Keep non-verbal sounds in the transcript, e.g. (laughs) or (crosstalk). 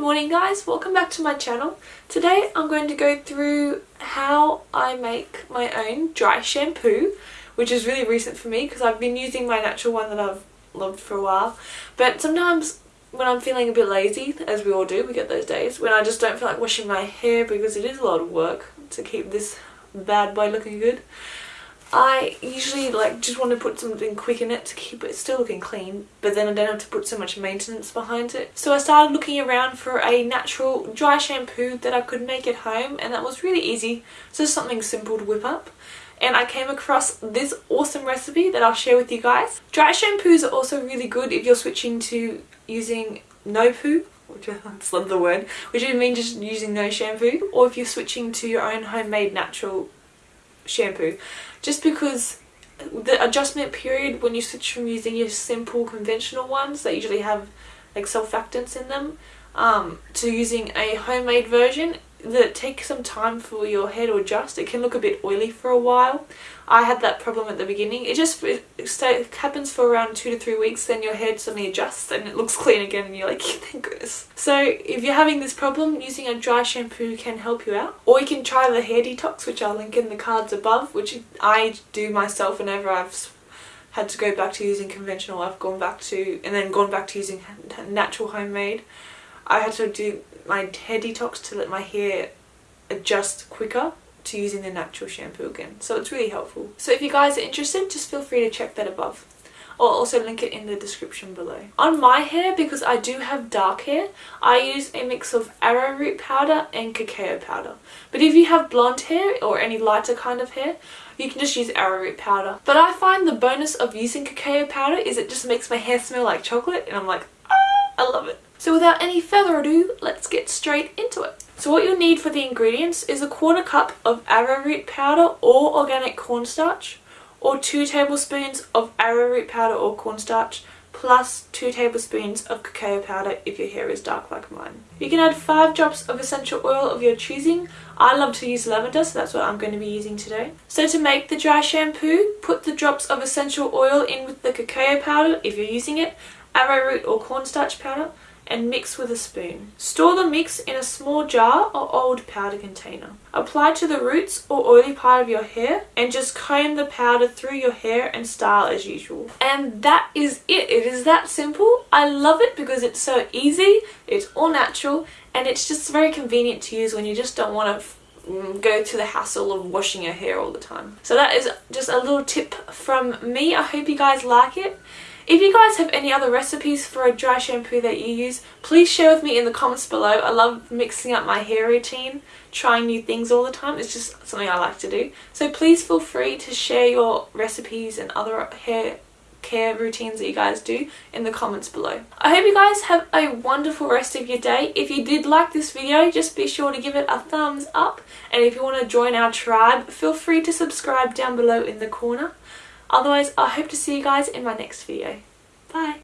morning guys, welcome back to my channel. Today I'm going to go through how I make my own dry shampoo, which is really recent for me because I've been using my natural one that I've loved for a while. But sometimes when I'm feeling a bit lazy, as we all do, we get those days, when I just don't feel like washing my hair because it is a lot of work to keep this bad boy looking good. I usually like just want to put something quick in it to keep it still looking clean but then I don't have to put so much maintenance behind it. So I started looking around for a natural dry shampoo that I could make at home and that was really easy. So something simple to whip up and I came across this awesome recipe that I'll share with you guys. Dry shampoos are also really good if you're switching to using no poo which I (laughs) love the word, which would mean just using no shampoo, or if you're switching to your own homemade natural shampoo just because the adjustment period when you switch from using your simple conventional ones that usually have like surfactants in them um, to using a homemade version that takes some time for your hair to adjust. It can look a bit oily for a while. I had that problem at the beginning. It just it happens for around two to three weeks then your hair suddenly adjusts and it looks (laughs) clean again and you're like (laughs) thank goodness. So if you're having this problem using a dry shampoo can help you out. Or you can try the hair detox which I'll link in the cards above which I do myself whenever I've had to go back to using conventional I've gone back to and then gone back to using natural homemade. I had to do my hair detox to let my hair adjust quicker to using the natural shampoo again. So it's really helpful. So if you guys are interested, just feel free to check that above. I'll also link it in the description below. On my hair, because I do have dark hair, I use a mix of arrowroot powder and cacao powder. But if you have blonde hair or any lighter kind of hair, you can just use arrowroot powder. But I find the bonus of using cacao powder is it just makes my hair smell like chocolate and I'm like, I love it. So without any further ado, let's get straight into it. So what you'll need for the ingredients is a quarter cup of arrowroot powder or organic cornstarch or 2 tablespoons of arrowroot powder or cornstarch plus 2 tablespoons of cacao powder if your hair is dark like mine. You can add 5 drops of essential oil of your choosing. I love to use lavender so that's what I'm going to be using today. So to make the dry shampoo, put the drops of essential oil in with the cacao powder if you're using it, arrowroot or cornstarch powder, and mix with a spoon. Store the mix in a small jar or old powder container. Apply to the roots or oily part of your hair and just comb the powder through your hair and style as usual. And that is it. It is that simple. I love it because it's so easy, it's all natural, and it's just very convenient to use when you just don't want to mm, go to the hassle of washing your hair all the time. So that is just a little tip from me. I hope you guys like it. If you guys have any other recipes for a dry shampoo that you use, please share with me in the comments below. I love mixing up my hair routine, trying new things all the time. It's just something I like to do. So please feel free to share your recipes and other hair care routines that you guys do in the comments below. I hope you guys have a wonderful rest of your day. If you did like this video, just be sure to give it a thumbs up. And if you want to join our tribe, feel free to subscribe down below in the corner. Otherwise, I hope to see you guys in my next video. Bye!